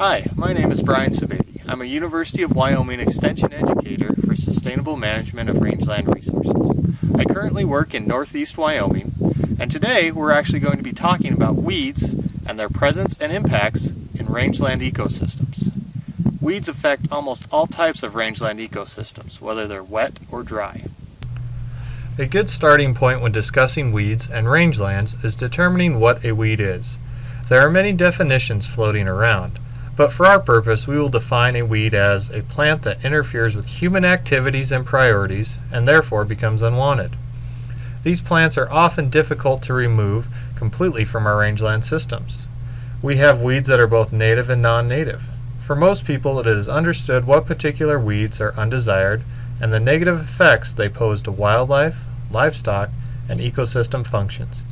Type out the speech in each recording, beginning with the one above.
Hi, my name is Brian Sebade. I'm a University of Wyoming Extension educator for sustainable management of rangeland resources. I currently work in northeast Wyoming, and today we're actually going to be talking about weeds and their presence and impacts in rangeland ecosystems. Weeds affect almost all types of rangeland ecosystems, whether they're wet or dry. A good starting point when discussing weeds and rangelands is determining what a weed is. There are many definitions floating around. But for our purpose, we will define a weed as a plant that interferes with human activities and priorities and therefore becomes unwanted. These plants are often difficult to remove completely from our rangeland systems. We have weeds that are both native and non-native. For most people, it is understood what particular weeds are undesired and the negative effects they pose to wildlife, livestock, and ecosystem functions.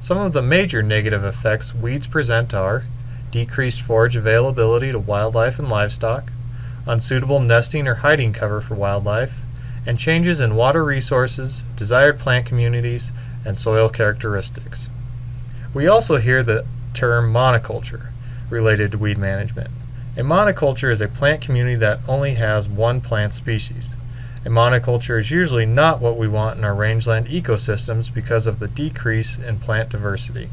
Some of the major negative effects weeds present are decreased forage availability to wildlife and livestock, unsuitable nesting or hiding cover for wildlife, and changes in water resources, desired plant communities, and soil characteristics. We also hear the term monoculture related to weed management. A monoculture is a plant community that only has one plant species. A monoculture is usually not what we want in our rangeland ecosystems because of the decrease in plant diversity.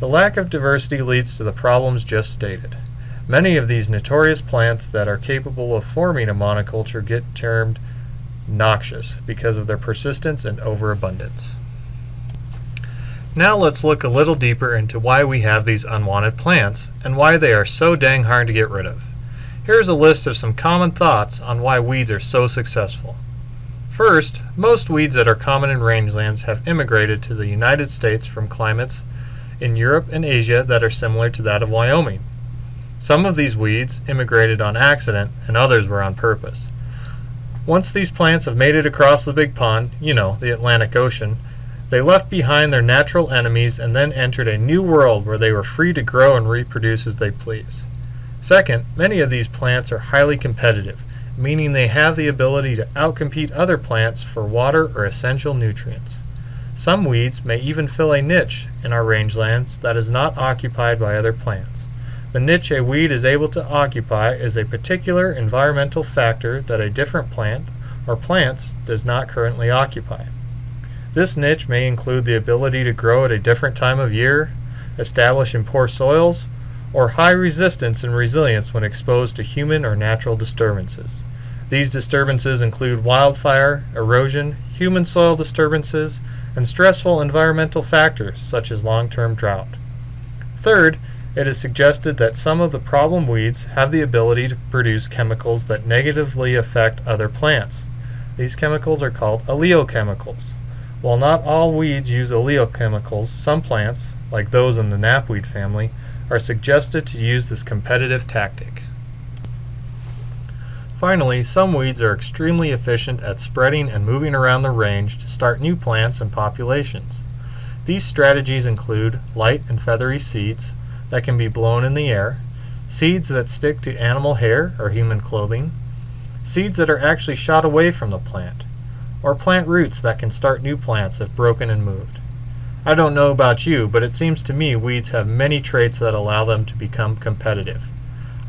The lack of diversity leads to the problems just stated. Many of these notorious plants that are capable of forming a monoculture get termed noxious because of their persistence and overabundance. Now let's look a little deeper into why we have these unwanted plants and why they are so dang hard to get rid of. Here's a list of some common thoughts on why weeds are so successful. First, most weeds that are common in rangelands have immigrated to the United States from climates in Europe and Asia that are similar to that of Wyoming. Some of these weeds immigrated on accident and others were on purpose. Once these plants have made it across the big pond, you know, the Atlantic Ocean, they left behind their natural enemies and then entered a new world where they were free to grow and reproduce as they please. Second, many of these plants are highly competitive, meaning they have the ability to outcompete other plants for water or essential nutrients. Some weeds may even fill a niche in our rangelands that is not occupied by other plants. The niche a weed is able to occupy is a particular environmental factor that a different plant or plants does not currently occupy. This niche may include the ability to grow at a different time of year, establish in poor soils, or high resistance and resilience when exposed to human or natural disturbances. These disturbances include wildfire, erosion, human soil disturbances, and stressful environmental factors such as long-term drought. Third, it is suggested that some of the problem weeds have the ability to produce chemicals that negatively affect other plants. These chemicals are called allelochemicals. While not all weeds use allelochemicals, some plants, like those in the knapweed family, are suggested to use this competitive tactic. Finally, some weeds are extremely efficient at spreading and moving around the range to start new plants and populations. These strategies include light and feathery seeds that can be blown in the air, seeds that stick to animal hair or human clothing, seeds that are actually shot away from the plant, or plant roots that can start new plants if broken and moved. I don't know about you, but it seems to me weeds have many traits that allow them to become competitive.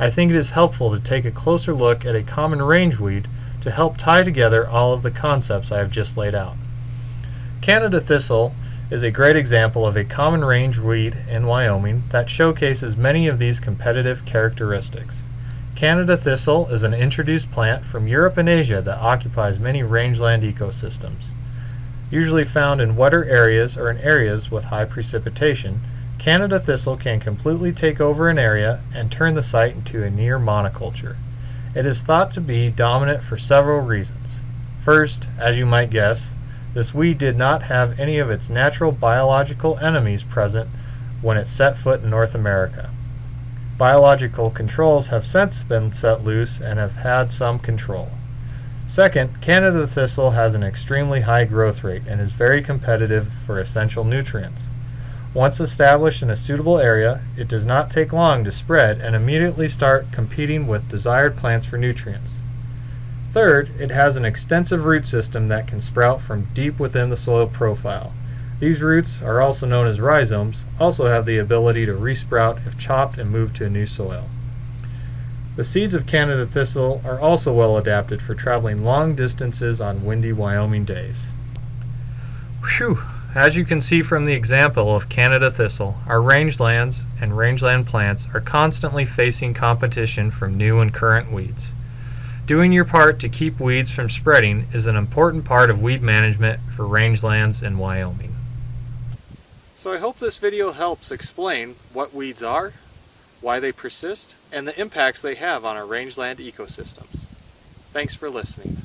I think it is helpful to take a closer look at a common range weed to help tie together all of the concepts I have just laid out. Canada thistle is a great example of a common range weed in Wyoming that showcases many of these competitive characteristics. Canada thistle is an introduced plant from Europe and Asia that occupies many rangeland ecosystems. Usually found in wetter areas or in areas with high precipitation, Canada thistle can completely take over an area and turn the site into a near monoculture. It is thought to be dominant for several reasons. First, as you might guess, this weed did not have any of its natural biological enemies present when it set foot in North America. Biological controls have since been set loose and have had some control. Second, Canada thistle has an extremely high growth rate and is very competitive for essential nutrients. Once established in a suitable area, it does not take long to spread and immediately start competing with desired plants for nutrients. Third, it has an extensive root system that can sprout from deep within the soil profile. These roots are also known as rhizomes, also have the ability to resprout if chopped and moved to a new soil. The seeds of Canada thistle are also well adapted for traveling long distances on windy Wyoming days. Whew! As you can see from the example of Canada thistle, our rangelands and rangeland plants are constantly facing competition from new and current weeds. Doing your part to keep weeds from spreading is an important part of weed management for rangelands in Wyoming. So I hope this video helps explain what weeds are, why they persist, and the impacts they have on our rangeland ecosystems. Thanks for listening.